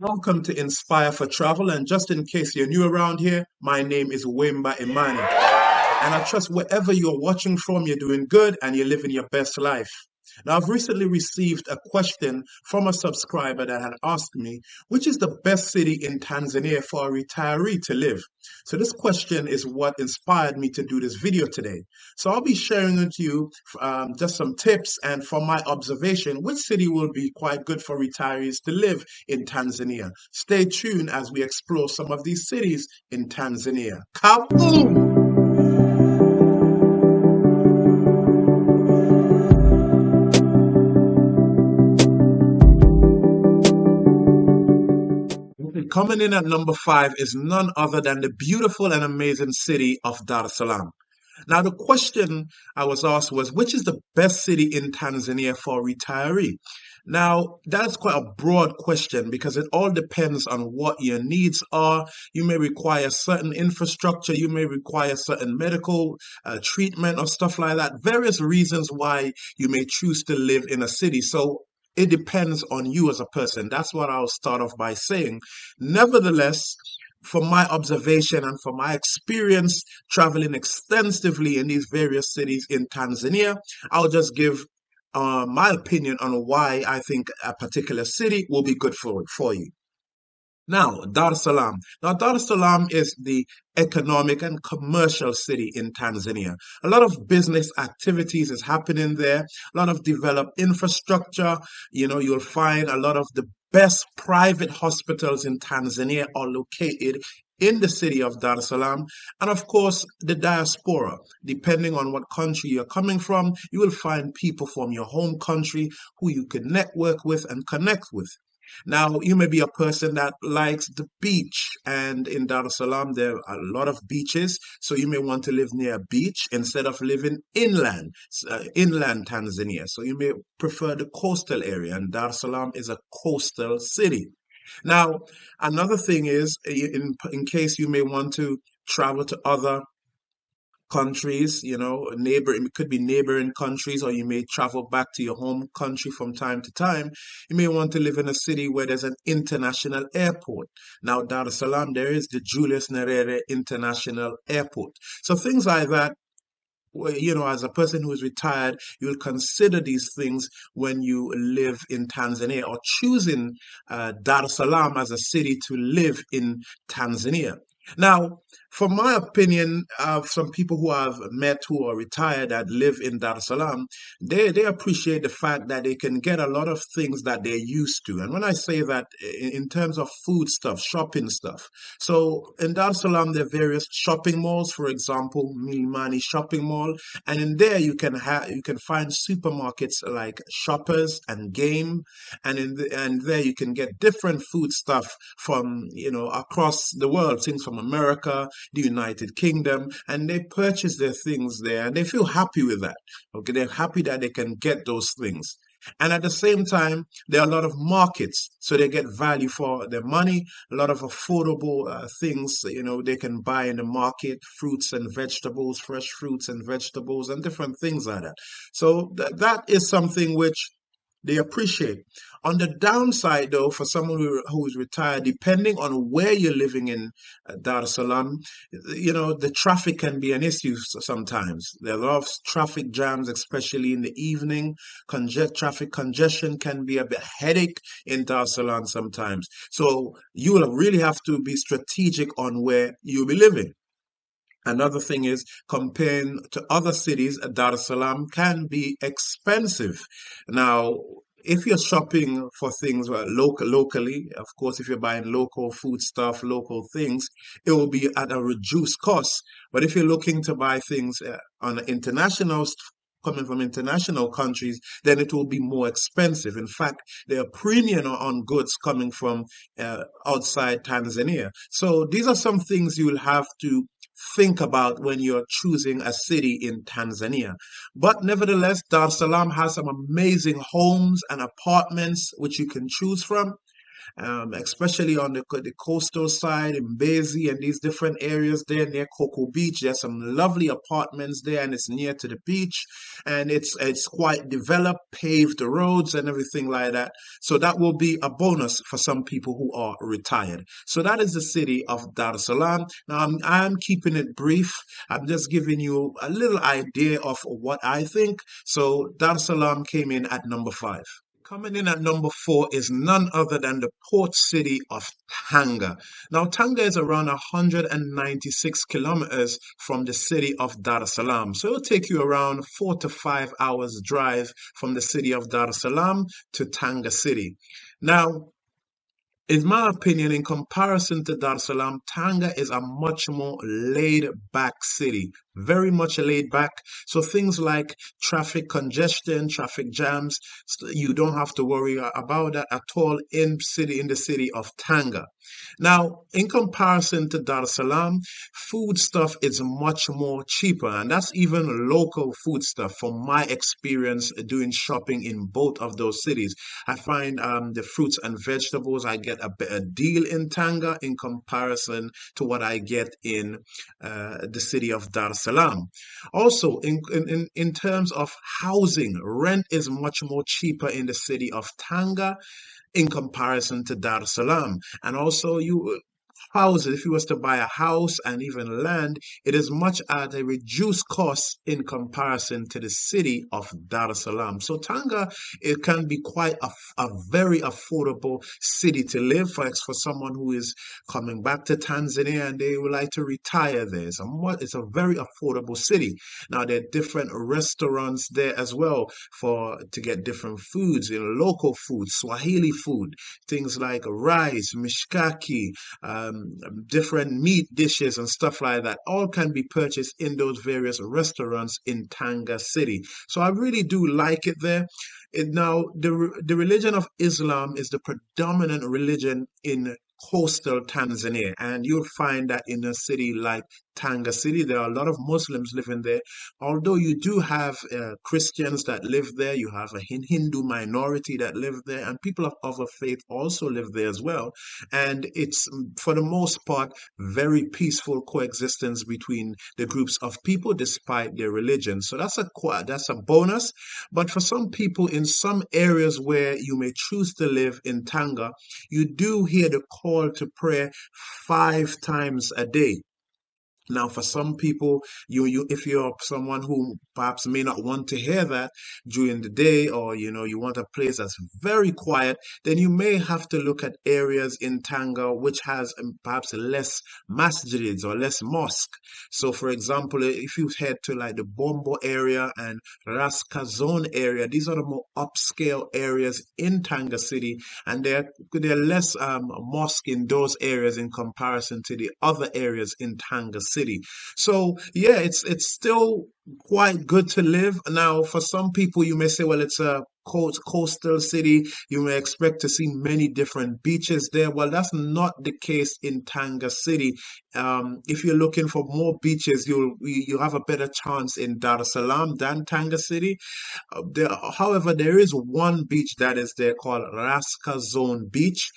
Welcome to Inspire for Travel. And just in case you're new around here, my name is Wimba Imani. And I trust wherever you're watching from, you're doing good and you're living your best life. Now, I've recently received a question from a subscriber that had asked me, which is the best city in Tanzania for a retiree to live? So this question is what inspired me to do this video today. So I'll be sharing with you um, just some tips and from my observation, which city will be quite good for retirees to live in Tanzania. Stay tuned as we explore some of these cities in Tanzania. Kaboom! Coming in at number five is none other than the beautiful and amazing city of Dar es Salaam. Now, the question I was asked was, which is the best city in Tanzania for a retiree? Now, that's quite a broad question because it all depends on what your needs are. You may require certain infrastructure, you may require certain medical uh, treatment or stuff like that. Various reasons why you may choose to live in a city. So, it depends on you as a person. That's what I'll start off by saying. Nevertheless, from my observation and from my experience traveling extensively in these various cities in Tanzania, I'll just give uh, my opinion on why I think a particular city will be good for, for you. Now, Dar es Salaam. Now, Dar es Salaam is the economic and commercial city in Tanzania. A lot of business activities is happening there, a lot of developed infrastructure. You know, you'll find a lot of the best private hospitals in Tanzania are located in the city of Dar es Salaam. And of course, the diaspora. Depending on what country you're coming from, you will find people from your home country who you can network with and connect with. Now, you may be a person that likes the beach, and in Dar es Salaam, there are a lot of beaches. So you may want to live near a beach instead of living inland, uh, inland Tanzania. So you may prefer the coastal area, and Dar es Salaam is a coastal city. Now, another thing is, in, in case you may want to travel to other countries, you know, neighbor, it could be neighboring countries, or you may travel back to your home country from time to time. You may want to live in a city where there's an international airport. Now, Dar es Salaam, there is the Julius Nyerere International Airport. So things like that you know, as a person who is retired, you'll consider these things when you live in Tanzania or choosing uh, Dar es Salaam as a city to live in Tanzania. Now, from my opinion, of some people who I've met who are retired that live in Dar es Salaam, they, they appreciate the fact that they can get a lot of things that they're used to. And when I say that in, in terms of food stuff, shopping stuff. So in Dar es Salaam, there are various shopping malls, for example, Mlimani Shopping Mall. And in there you can have you can find supermarkets like Shoppers and Game. And in the, and there you can get different food stuff from, you know, across the world, things from America, the United Kingdom, and they purchase their things there and they feel happy with that. Okay, they're happy that they can get those things. And at the same time, there are a lot of markets, so they get value for their money, a lot of affordable uh, things, you know, they can buy in the market, fruits and vegetables, fresh fruits and vegetables, and different things like that. So th- that is something which they appreciate. On the downside, though, for someone who, who is retired, depending on where you're living in uh, Dar es Salaam, you know, the traffic can be an issue sometimes. There are a lot of traffic jams, especially in the evening. Conge- traffic congestion can be a bit headache in Dar es Salaam sometimes. So you will really have to be strategic on where you'll be living. Another thing is comparing to other cities, Dar es Salaam can be expensive. Now, if you're shopping for things local, locally, of course, if you're buying local food stuff, local things, it will be at a reduced cost. But if you're looking to buy things uh, on international coming from international countries, then it will be more expensive. In fact, there are premium on goods coming from uh, outside Tanzania. So these are some things you will have to think about when you're choosing a city in Tanzania. But nevertheless, Dar es Salaam has some amazing homes and apartments which you can choose from. Um, especially on the, the coastal side in Mbezi and these different areas there near Coco Beach. There's some lovely apartments there, and it's near to the beach, and it's it's quite developed, paved roads and everything like that. So that will be a bonus for some people who are retired. So that is the city of Dar es Salaam. Now I'm, I'm keeping it brief. I'm just giving you a little idea of what I think. So Dar es Salaam came in at number five. Coming in at number four is none other than the port city of Tanga. Now, Tanga is around 196 kilometers from the city of Dar es Salaam. So it'll take you around four to five hours drive from the city of Dar es Salaam to Tanga City. Now, in my opinion, in comparison to Dar es Salaam, Tanga is a much more laid back city, very much laid back. So things like traffic congestion, traffic jams, you don't have to worry about that at all in city in the city of Tanga. Now, in comparison to Dar es Salaam, food stuff is much more cheaper, and that's even local food stuff from my experience doing shopping in both of those cities. I find um, the fruits and vegetables I get a better deal in Tanga in comparison to what I get in uh, the city of Dar es Salaam. Also, in, in, in terms of housing, rent is much more cheaper in the city of Tanga in comparison to Dar es Salaam. And also, you houses, if you was to buy a house and even land, it is much at a reduced cost in comparison to the city of Dar es Salaam. So Tanga, it can be quite a, a very affordable city to live for, for someone who is coming back to Tanzania and they would like to retire there. It's a, it's a very affordable city. Now there are different restaurants there as well for to get different foods, you know, local food, Swahili food, things like rice, mishkaki, um, Um, different meat dishes and stuff like that all can be purchased in those various restaurants in Tanga City. So I really do like it there. It, now, the, the religion of Islam is the predominant religion in coastal Tanzania. And you'll find that in a city like Tanga City, there are a lot of Muslims living there. Although you do have uh, Christians that live there, you have a Hindu minority that live there, and people of other faith also live there as well. And it's, mm, for the most part, very peaceful coexistence between the groups of people despite their religion. So that's a that's a bonus. But for some people in some areas where you may choose to live in Tanga, you do hear the call to prayer five times a day. Now, for some people, you you if you're someone who perhaps may not want to hear that during the day, or you know you want a place that's very quiet, then you may have to look at areas in Tanga which has um, perhaps less masjids or less mosque. So, for example, if you head to like the Bombo area and Raskazone area, these are the more upscale areas in Tanga City, and there are less um, mosque in those areas in comparison to the other areas in Tanga City city. So yeah, it's it's still quite good to live. Now, for some people, you may say, well, it's a coast, coastal city. You may expect to see many different beaches there. Well, that's not the case in Tanga City. Um, if you're looking for more beaches, you'll you have a better chance in Dar es Salaam than Tanga City. Uh, there, however, there is one beach that is there called Raskazone Beach.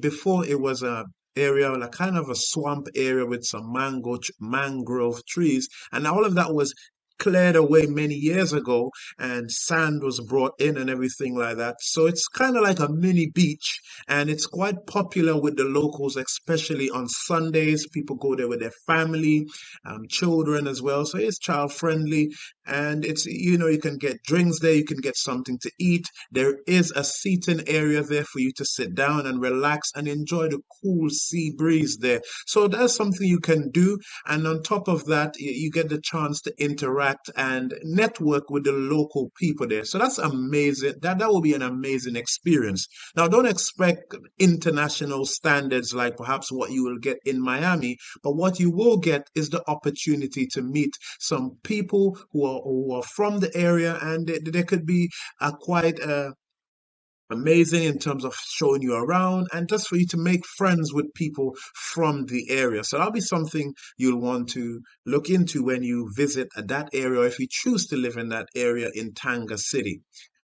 Before it was a area, like kind of a swamp area with some mango mangrove trees, and all of that was cleared away many years ago and sand was brought in and everything like that. So it's kind of like a mini beach and it's quite popular with the locals, especially on Sundays. People go there with their family, um, children as well. So it's child friendly and it's, you know, you can get drinks there, you can get something to eat. There is a seating area there for you to sit down and relax and enjoy the cool sea breeze there. So that's something you can do. And on top of that, you get the chance to interact interact and network with the local people there. So that's amazing. That that will be an amazing experience. Now, don't expect international standards like perhaps what you will get in Miami, but what you will get is the opportunity to meet some people who are who are from the area, and there could be a quite a amazing in terms of showing you around and just for you to make friends with people from the area. So that'll be something you'll want to look into when you visit that area or if you choose to live in that area in Tanga City.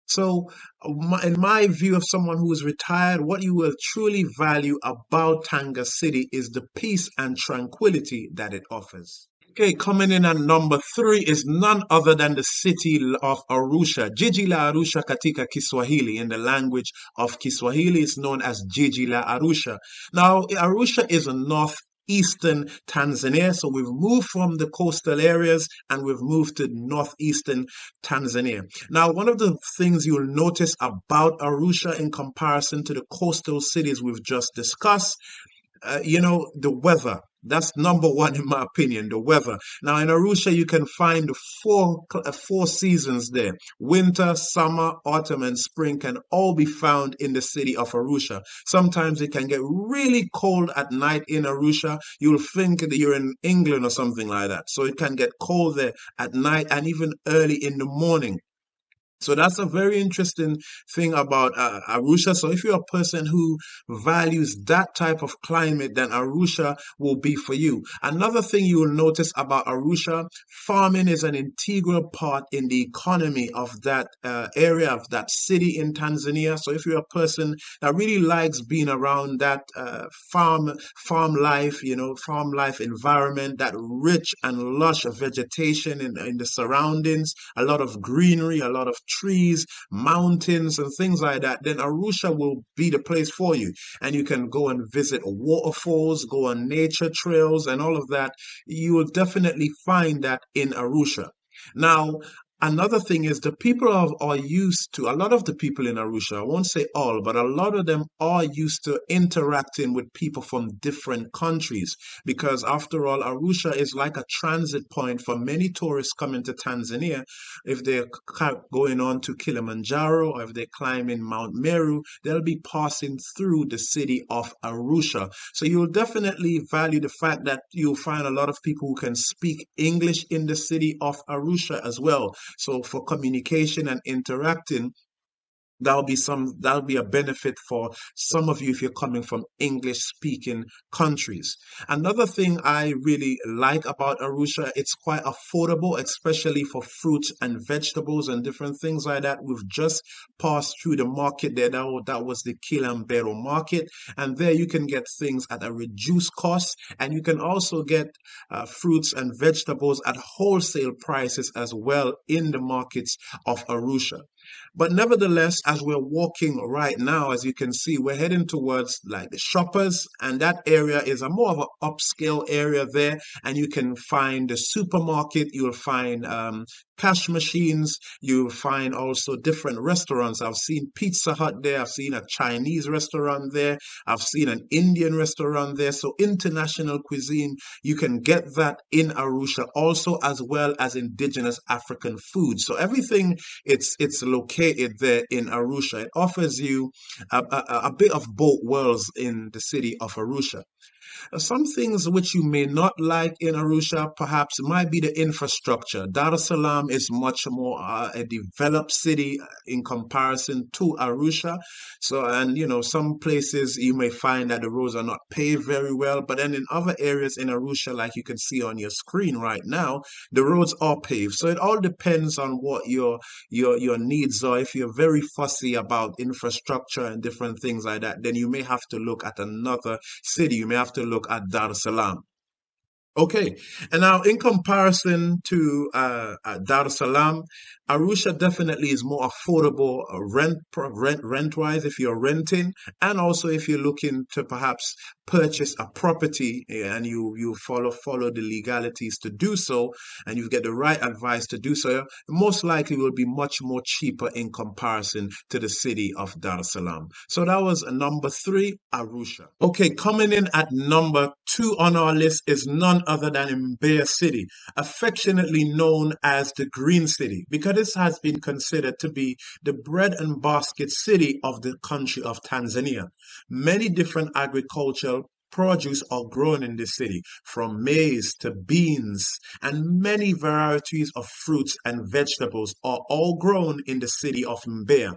So, uh, in my view of someone who is retired, what you will truly value about Tanga City is the peace and tranquility that it offers. Okay, coming in at number three is none other than the city of Arusha. Jiji la Arusha katika Kiswahili. In the language of Kiswahili, it's known as Jiji la Arusha. Now, Arusha is a north eastern Tanzania. So we've moved from the coastal areas and we've moved to northeastern Tanzania. Now, one of the things you'll notice about Arusha in comparison to the coastal cities we've just discussed uh, you know, the weather. That's number one in my opinion, the weather. Now in Arusha, you can find four uh, four seasons there: winter, summer, autumn, and spring can all be found in the city of Arusha. Sometimes it can get really cold at night in Arusha. You'll think that you're in England or something like that. So it can get cold there at night and even early in the morning. So that's a very interesting thing about uh, Arusha. So if you're a person who values that type of climate, then Arusha will be for you. Another thing you will notice about Arusha, farming is an integral part in the economy of that uh, area, of that city in Tanzania. So if you're a person that really likes being around that uh, farm, farm life, you know, farm life environment, that rich and lush vegetation in, in the surroundings, a lot of greenery, a lot of trees, mountains, and things like that, then Arusha will be the place for you. And you can go and visit waterfalls, go on nature trails, and all of that. You will definitely find that in Arusha. Now, Another thing is the people are, are used to, a lot of the people in Arusha, I won't say all, but a lot of them are used to interacting with people from different countries because after all, Arusha is like a transit point for many tourists coming to Tanzania. If they're going on to Kilimanjaro or if they're climbing Mount Meru, they'll be passing through the city of Arusha. So you'll definitely value the fact that you'll find a lot of people who can speak English in the city of Arusha as well. So for communication and interacting, that'll be some that'll be a benefit for some of you if you're coming from english speaking countries. Another thing i really like about arusha it's quite affordable especially for fruits and vegetables and different things like that. We've just passed through the market there. That, was, that was the Kilombero market. And there you can get things at a reduced cost. And you can also get uh, fruits and vegetables at wholesale prices as well in the markets of arusha but nevertheless, as we're walking right now, as you can see, we're heading towards like the shoppers, and that area is a more of an upscale area there. And you can find the supermarket, you'll find um, cash machines. You'll find also different restaurants. I've seen Pizza Hut there. I've seen a Chinese restaurant there. I've seen an Indian restaurant there. So international cuisine, you can get that in Arusha also as well as indigenous African food. So everything it's it's located there in Arusha. It offers you a, a, a bit of both worlds in the city of Arusha. Some things which you may not like in Arusha perhaps might be the infrastructure. Dar es Salaam is much more uh, a developed city in comparison to Arusha. So, and you know, some places you may find that the roads are not paved very well, but then in other areas in Arusha, like you can see on your screen right now, the roads are paved. So it all depends on what your your your needs are. If you're very fussy about infrastructure and different things like that, then you may have to look at another city. You may have to look at Dar es Salaam. Okay, and now in comparison to uh, uh, Dar es Salaam, Arusha definitely is more affordable uh, rent rent rent wise if you're renting, and also if you're looking to perhaps purchase a property and you you follow follow the legalities to do so, and you get the right advice to do so, most likely will be much more cheaper in comparison to the city of Dar es Salaam. So that was number three, Arusha. Okay, coming in at number two on our list is none other than in Mbeya City, affectionately known as the Green City, because this has been considered to be the bread and basket city of the country of Tanzania. Many different agricultural produce are grown in the city, from maize to beans, and many varieties of fruits and vegetables are all grown in the city of Mbeya.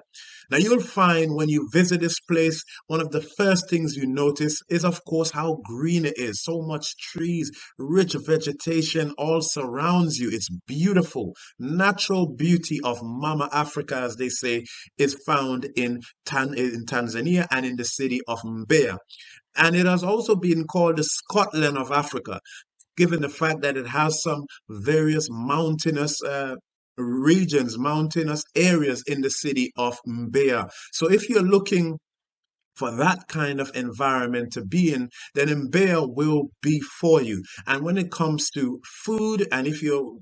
Now, you'll find when you visit this place, one of the first things you notice is, of course, how green it is. So much trees, rich vegetation all surrounds you. It's beautiful. Natural beauty of Mama Africa, as they say, is found in, Tan- in Tanzania and in the city of Mbeya. And it has also been called the Scotland of Africa, given the fact that it has some various mountainous uh, regions, mountainous areas in the city of Mbeya. So if you're looking for that kind of environment to be in, then Mbeya will be for you. And when it comes to food, and if you're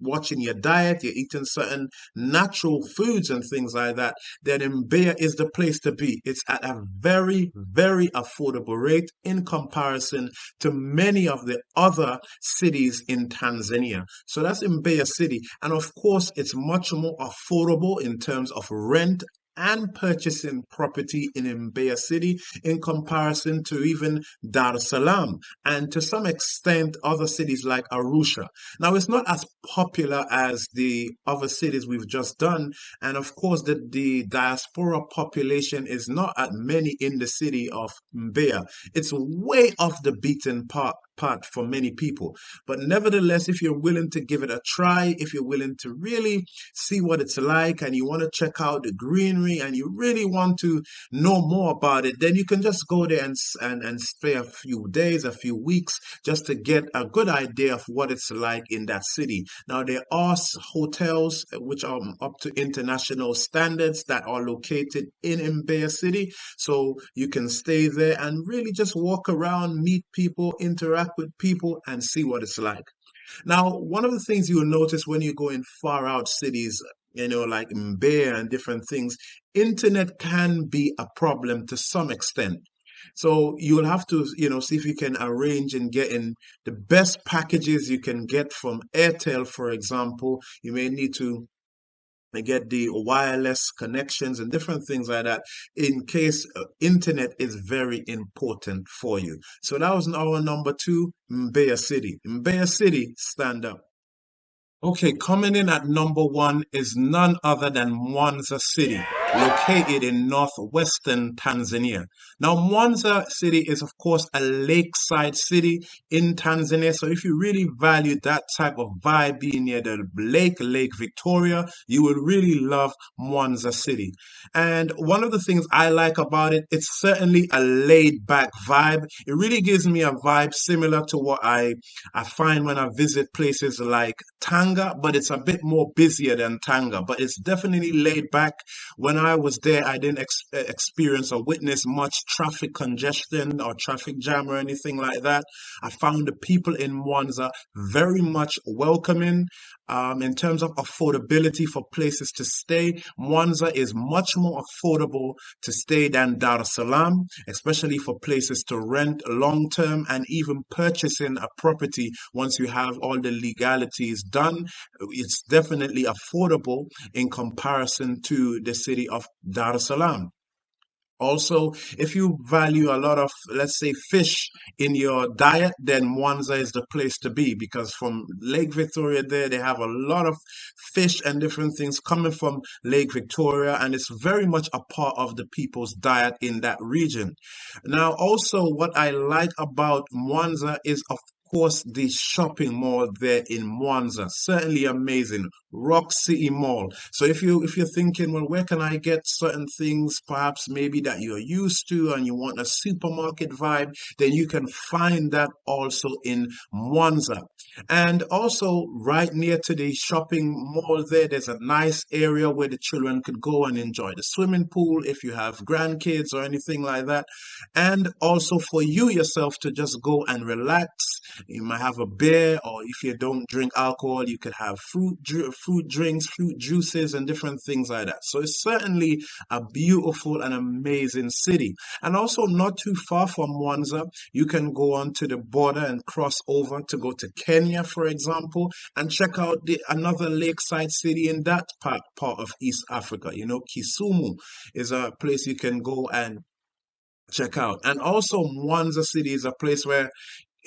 watching your diet, you're eating certain natural foods and things like that, then Mbeya is the place to be. It's at a very, very affordable rate in comparison to many of the other cities in Tanzania. So that's Mbeya City. And of course, it's much more affordable in terms of rent and purchasing property in Mbeya City in comparison to even Dar es Salaam and to some extent other cities like Arusha. Now, it's not as popular as the other cities we've just done. And of course, the, the diaspora population is not at many in the city of Mbeya. It's way off the beaten path part for many people. But nevertheless, if you're willing to give it a try, if you're willing to really see what it's like and you want to check out the greenery and you really want to know more about it, then you can just go there and, and, and stay a few days, a few weeks, just to get a good idea of what it's like in that city. Now, there are hotels uh, which are um, up to international standards that are located in Mbeya City. So you can stay there and really just walk around, meet people, interact with people and see what it's like. Now, one of the things you'll notice when you go in far out cities, you know, like Mbeya and different things, internet can be a problem to some extent. So you'll have to, you know, see if you can arrange and get in the best packages you can get from Airtel, for example. You may need to get the wireless connections and different things like that in case uh, internet is very important for you. So that was our number two, Mbeya City. Mbeya City, stand up. Okay, coming in at number one is none other than Mwanza City, located in northwestern Tanzania. Now, Mwanza City is, of course, a lakeside city in Tanzania. So, if you really value that type of vibe, being near the lake, Lake Victoria, you will really love Mwanza City. And one of the things I like about it, it's certainly a laid back vibe. It really gives me a vibe similar to what I, I find when I visit places like Tanga, but it's a bit more busier than Tanga. But it's definitely laid back. When I was there, I didn't ex- eh, experience or witness much traffic congestion or traffic jam or anything like that. I found the people in Mwanza very much welcoming. Um, in terms of affordability for places to stay, Mwanza is much more affordable to stay than Dar es Salaam, especially for places to rent long term and even purchasing a property once you have all the legalities done. It's definitely affordable in comparison to the city of Dar es Salaam. Also, if you value a lot of, let's say, fish in your diet, then Mwanza is the place to be because from Lake Victoria there, they have a lot of fish and different things coming from Lake Victoria, and it's very much a part of the people's diet in that region. Now, also, what I like about Mwanza is, of course, the shopping mall there in Mwanza. Certainly amazing. Rock City Mall. So if you if you're thinking, well, where can I get certain things, perhaps maybe that you're used to, and you want a supermarket vibe, then you can find that also in Mwanza. And also right near to the shopping mall there, there's a nice area where the children could go and enjoy the swimming pool if you have grandkids or anything like that. And also for you yourself to just go and relax. You might have a beer, or if you don't drink alcohol, you could have fruit fruit drinks, fruit juices, and different things like that. So it's certainly a beautiful and amazing city. And also, not too far from Mwanza, you can go on to the border and cross over to go to Kenya, for example, and check out the, another lakeside city in that part, part of East Africa. You know, Kisumu is a place you can go and check out. And also, Mwanza City is a place where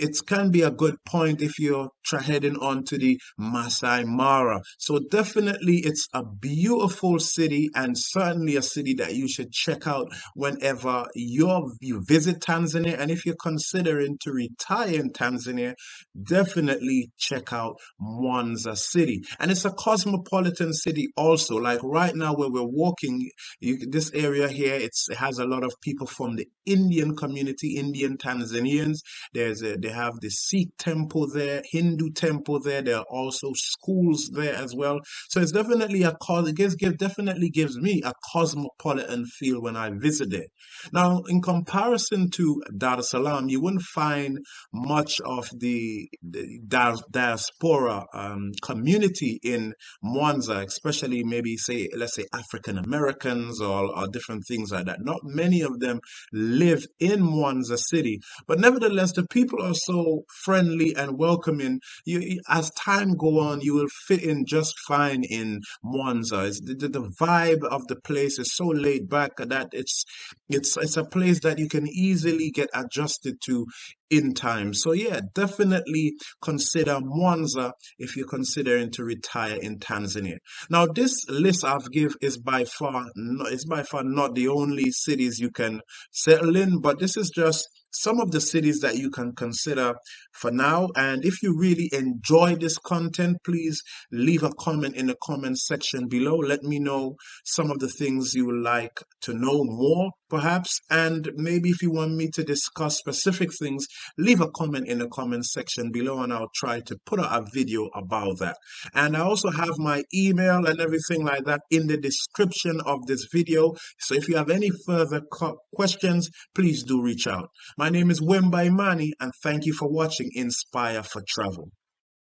it can be a good point if you're heading on to the Masai Mara. So definitely it's a beautiful city and certainly a city that you should check out whenever you visit Tanzania. And if you're considering to retire in Tanzania, definitely check out Mwanza City. And it's a cosmopolitan city also. Like right now where we're walking, you, this area here, it has a lot of people from the Indian community, Indian Tanzanians. There's a, they have the Sikh temple there, Hindu temple there. There are also schools there as well. So it's definitely a cause. It gives, give, definitely gives me a cosmopolitan feel when I visit it. Now, in comparison to Dar es Salaam, you wouldn't find much of the, the diaspora um, community in Mwanza, especially maybe say, let's say African Americans or, or different things like that. Not many of them live in Mwanza city, but nevertheless, the people so friendly and welcoming. You, as time go on, you will fit in just fine in Mwanza. The, the, the vibe of the place is so laid back that it's it's it's a place that you can easily get adjusted to in time. So yeah, definitely consider Mwanza if you're considering to retire in Tanzania. Now this list I've give is by far is by far not the only cities you can settle in, but this is just some of the cities that you can consider for now. And if you really enjoy this content, please leave a comment in the comment section below. Let me know some of the things you would like to know more, perhaps. And maybe if you want me to discuss specific things, leave a comment in the comment section below and I'll try to put out a video about that. And I also have my email and everything like that in the description of this video. So if you have any further questions, please do reach out. My name is Wemba Imani and thank you for watching Inspire for Travel.